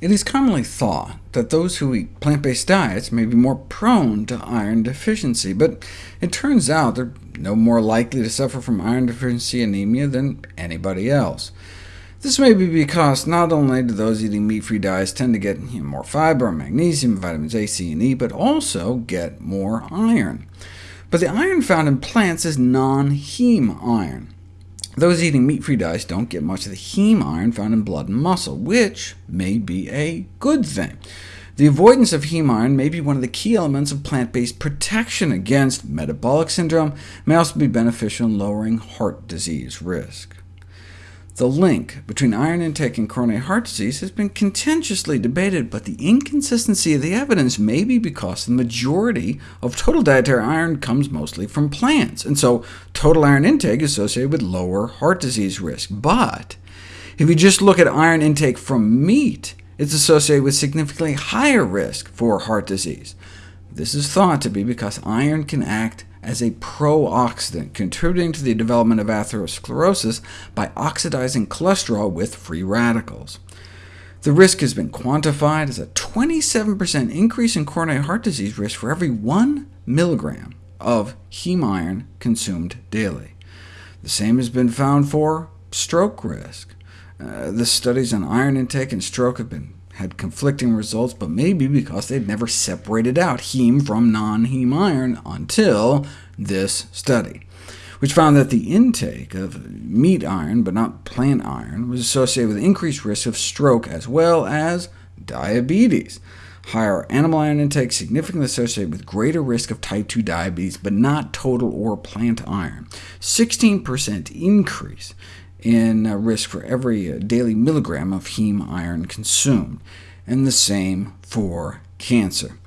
It is commonly thought that those who eat plant-based diets may be more prone to iron deficiency, but it turns out they're no more likely to suffer from iron deficiency anemia than anybody else. This may be because not only do those eating meat-free diets tend to get you know, more fiber, magnesium, vitamins A, C, and E, but also get more iron. But the iron found in plants is non-heme iron. Those eating meat-free diets don't get much of the heme iron found in blood and muscle, which may be a good thing. The avoidance of heme iron may be one of the key elements of plant-based protection against metabolic syndrome, may also be beneficial in lowering heart disease risk. The link between iron intake and coronary heart disease has been contentiously debated, but the inconsistency of the evidence may be because the majority of total dietary iron comes mostly from plants, and so total iron intake is associated with lower heart disease risk. But if you just look at iron intake from meat, it's associated with significantly higher risk for heart disease. This is thought to be because iron can act as a pro-oxidant, contributing to the development of atherosclerosis by oxidizing cholesterol with free radicals. The risk has been quantified as a 27% increase in coronary heart disease risk for every 1 milligram of heme iron consumed daily. The same has been found for stroke risk. Uh, the studies on iron intake and stroke have been had conflicting results, but maybe because they'd never separated out heme from non-heme iron until this study, which found that the intake of meat iron, but not plant iron, was associated with increased risk of stroke as well as diabetes. Higher animal iron intake significantly associated with greater risk of type 2 diabetes, but not total or plant iron. 16% increase in uh, risk for every uh, daily milligram of heme iron consumed, and the same for cancer,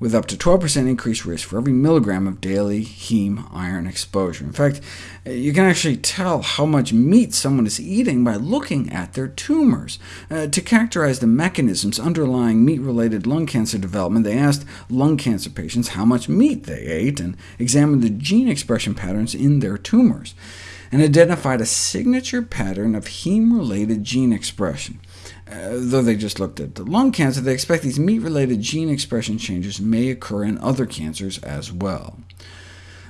with up to 12% increased risk for every milligram of daily heme iron exposure. In fact, uh, you can actually tell how much meat someone is eating by looking at their tumors. Uh, to characterize the mechanisms underlying meat-related lung cancer development, they asked lung cancer patients how much meat they ate, and examined the gene expression patterns in their tumors and identified a signature pattern of heme-related gene expression. Uh, though they just looked at the lung cancer, they expect these meat-related gene expression changes may occur in other cancers as well.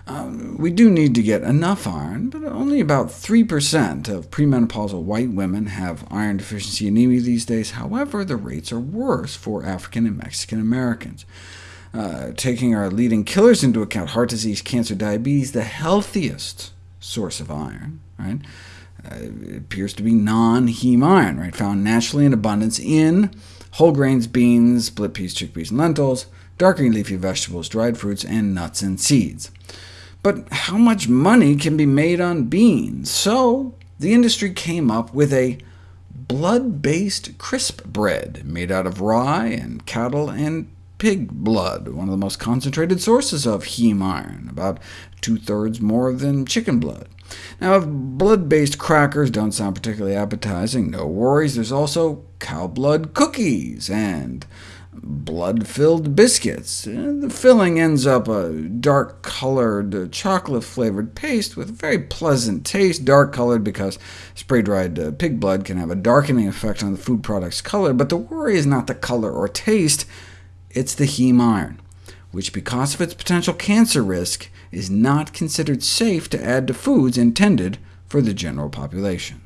Um, we do need to get enough iron, but only about 3% of premenopausal white women have iron deficiency anemia these days. However, the rates are worse for African and Mexican Americans. Uh, taking our leading killers into account, heart disease, cancer, diabetes, the healthiest source of iron. Right? Uh, it appears to be non-heme iron, right? found naturally in abundance in whole grains, beans, split peas, chickpeas, and lentils, dark green leafy vegetables, dried fruits, and nuts and seeds. But how much money can be made on beans? So the industry came up with a blood-based crisp bread made out of rye and cattle and pig blood, one of the most concentrated sources of heme iron, about two-thirds more than chicken blood. Now, if blood-based crackers don't sound particularly appetizing, no worries, there's also cow blood cookies and blood-filled biscuits. The filling ends up a dark-colored, chocolate-flavored paste with a very pleasant taste, dark-colored because spray-dried uh, pig blood can have a darkening effect on the food product's color, but the worry is not the color or taste, it's the heme iron, which because of its potential cancer risk is not considered safe to add to foods intended for the general population.